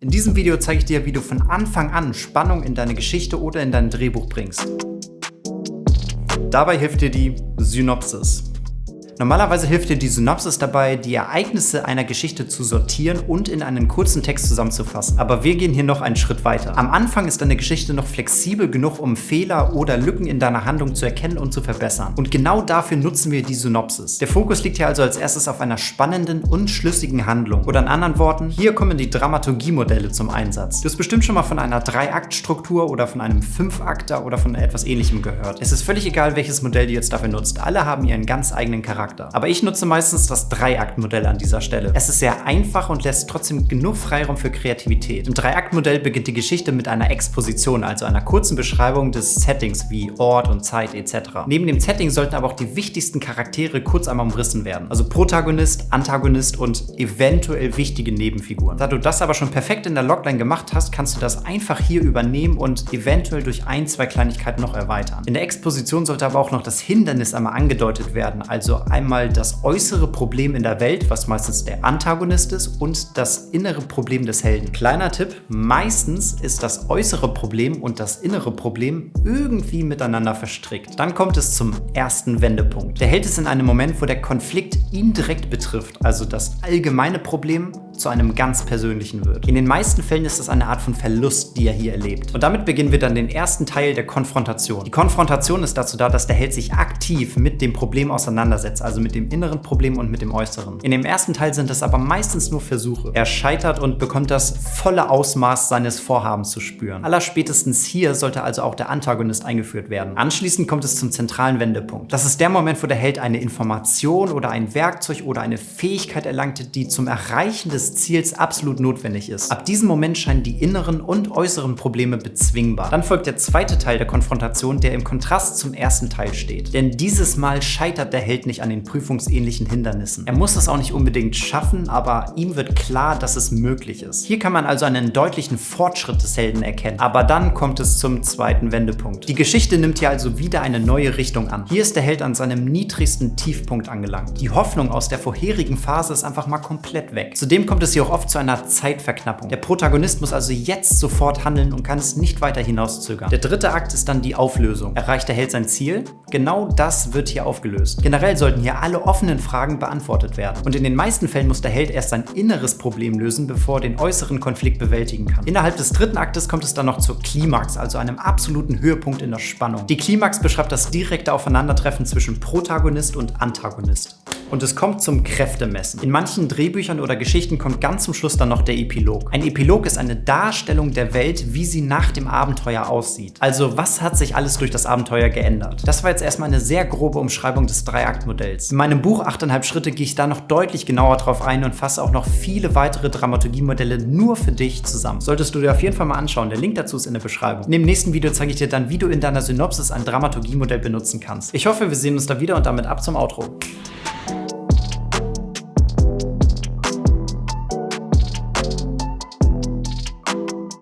In diesem Video zeige ich dir, wie du von Anfang an Spannung in deine Geschichte oder in dein Drehbuch bringst. Dabei hilft dir die Synopsis. Normalerweise hilft dir die Synopsis dabei, die Ereignisse einer Geschichte zu sortieren und in einen kurzen Text zusammenzufassen. Aber wir gehen hier noch einen Schritt weiter. Am Anfang ist deine Geschichte noch flexibel genug, um Fehler oder Lücken in deiner Handlung zu erkennen und zu verbessern. Und genau dafür nutzen wir die Synopsis. Der Fokus liegt hier also als erstes auf einer spannenden und schlüssigen Handlung. Oder in anderen Worten, hier kommen die Dramaturgiemodelle zum Einsatz. Du hast bestimmt schon mal von einer Drei-Akt-Struktur oder von einem Fünf-Akter oder von etwas ähnlichem gehört. Es ist völlig egal, welches Modell du jetzt dafür nutzt. Alle haben ihren ganz eigenen Charakter. Charakter. Aber ich nutze meistens das Dreiaktmodell an dieser Stelle. Es ist sehr einfach und lässt trotzdem genug Freiraum für Kreativität. Im Dreiaktmodell beginnt die Geschichte mit einer Exposition, also einer kurzen Beschreibung des Settings wie Ort und Zeit etc. Neben dem Setting sollten aber auch die wichtigsten Charaktere kurz einmal umrissen werden. Also Protagonist, Antagonist und eventuell wichtige Nebenfiguren. Da du das aber schon perfekt in der Logline gemacht hast, kannst du das einfach hier übernehmen und eventuell durch ein, zwei Kleinigkeiten noch erweitern. In der Exposition sollte aber auch noch das Hindernis einmal angedeutet werden, also einmal das äußere Problem in der Welt, was meistens der Antagonist ist, und das innere Problem des Helden. Kleiner Tipp, meistens ist das äußere Problem und das innere Problem irgendwie miteinander verstrickt. Dann kommt es zum ersten Wendepunkt. Der Held ist in einem Moment, wo der Konflikt ihn direkt betrifft, also das allgemeine Problem zu einem ganz persönlichen wird. In den meisten Fällen ist es eine Art von Verlust, die er hier erlebt. Und damit beginnen wir dann den ersten Teil der Konfrontation. Die Konfrontation ist dazu da, dass der Held sich aktiv mit dem Problem auseinandersetzt, also mit dem inneren Problem und mit dem äußeren. In dem ersten Teil sind es aber meistens nur Versuche. Er scheitert und bekommt das volle Ausmaß seines Vorhabens zu spüren. Allerspätestens hier sollte also auch der Antagonist eingeführt werden. Anschließend kommt es zum zentralen Wendepunkt. Das ist der Moment, wo der Held eine Information oder ein Werkzeug oder eine Fähigkeit erlangte, die zum Erreichen des Ziels absolut notwendig ist. Ab diesem Moment scheinen die inneren und äußeren Probleme bezwingbar. Dann folgt der zweite Teil der Konfrontation, der im Kontrast zum ersten Teil steht. Denn dieses Mal scheitert der Held nicht an den prüfungsähnlichen Hindernissen. Er muss es auch nicht unbedingt schaffen, aber ihm wird klar, dass es möglich ist. Hier kann man also einen deutlichen Fortschritt des Helden erkennen. Aber dann kommt es zum zweiten Wendepunkt. Die Geschichte nimmt hier also wieder eine neue Richtung an. Hier ist der Held an seinem niedrigsten Tiefpunkt angelangt. Die Hoffnung aus der vorherigen Phase ist einfach mal komplett weg. Zudem kommt kommt es hier auch oft zu einer Zeitverknappung. Der Protagonist muss also jetzt sofort handeln und kann es nicht weiter hinauszögern. Der dritte Akt ist dann die Auflösung. Erreicht der Held sein Ziel? Genau das wird hier aufgelöst. Generell sollten hier alle offenen Fragen beantwortet werden. Und in den meisten Fällen muss der Held erst sein inneres Problem lösen, bevor er den äußeren Konflikt bewältigen kann. Innerhalb des dritten Aktes kommt es dann noch zur Klimax, also einem absoluten Höhepunkt in der Spannung. Die Klimax beschreibt das direkte Aufeinandertreffen zwischen Protagonist und Antagonist. Und es kommt zum Kräftemessen. In manchen Drehbüchern oder Geschichten kommt ganz zum Schluss dann noch der Epilog. Ein Epilog ist eine Darstellung der Welt, wie sie nach dem Abenteuer aussieht. Also was hat sich alles durch das Abenteuer geändert? Das war jetzt erstmal eine sehr grobe Umschreibung des Dreiaktmodells. In meinem Buch 8,5 Schritte gehe ich da noch deutlich genauer drauf ein und fasse auch noch viele weitere Dramaturgiemodelle nur für dich zusammen. Solltest du dir auf jeden Fall mal anschauen. Der Link dazu ist in der Beschreibung. In dem nächsten Video zeige ich dir dann, wie du in deiner Synopsis ein Dramaturgiemodell benutzen kannst. Ich hoffe, wir sehen uns da wieder und damit ab zum Outro.